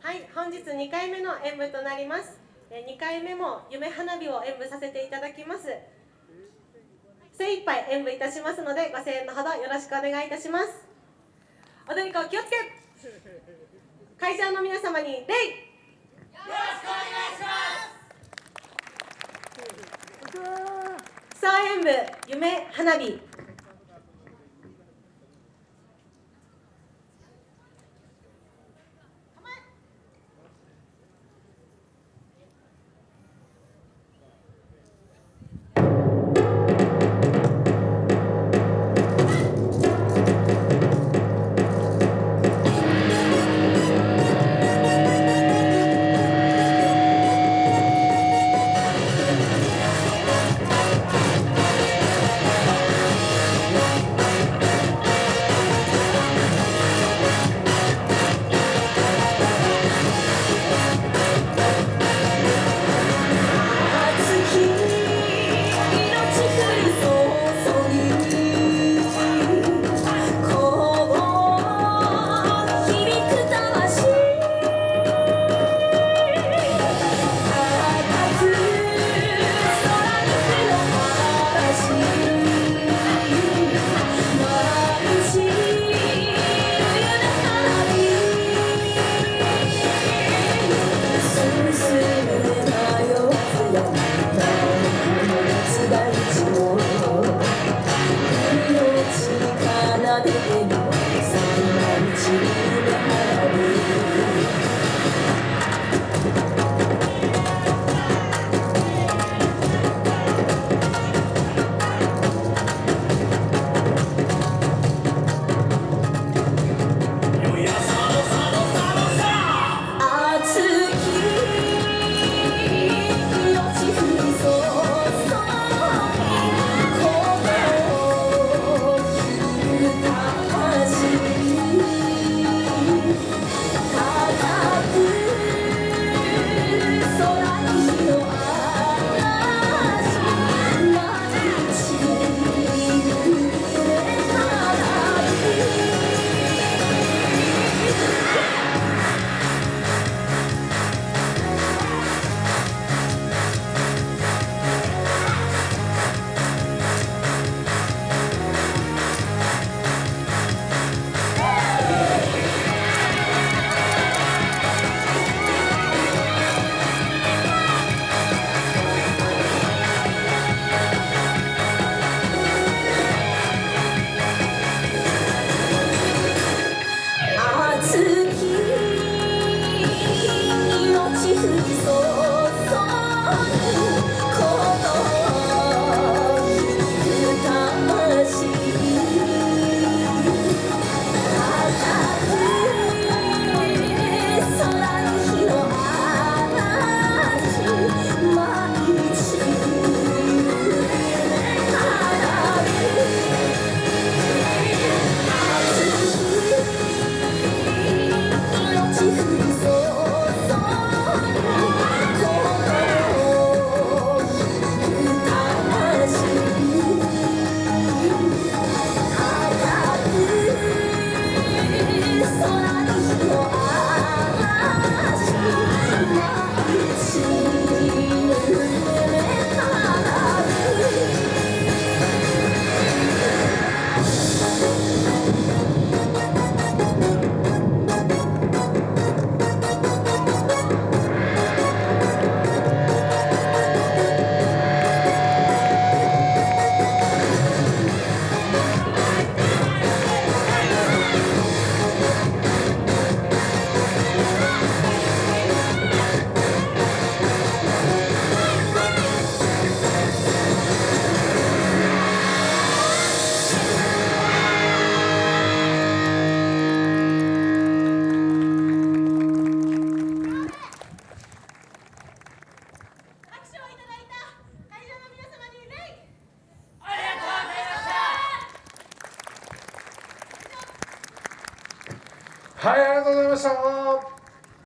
はい、本日2回目の演舞となります。2回目も夢花火を演舞させていただきます。精一杯演舞いたしますので、ご声援のほどよろしくお願いいたします。踊り子気をつけ会場の皆様に礼よろしくお願いします総演舞夢花火はい、ありがとうございました。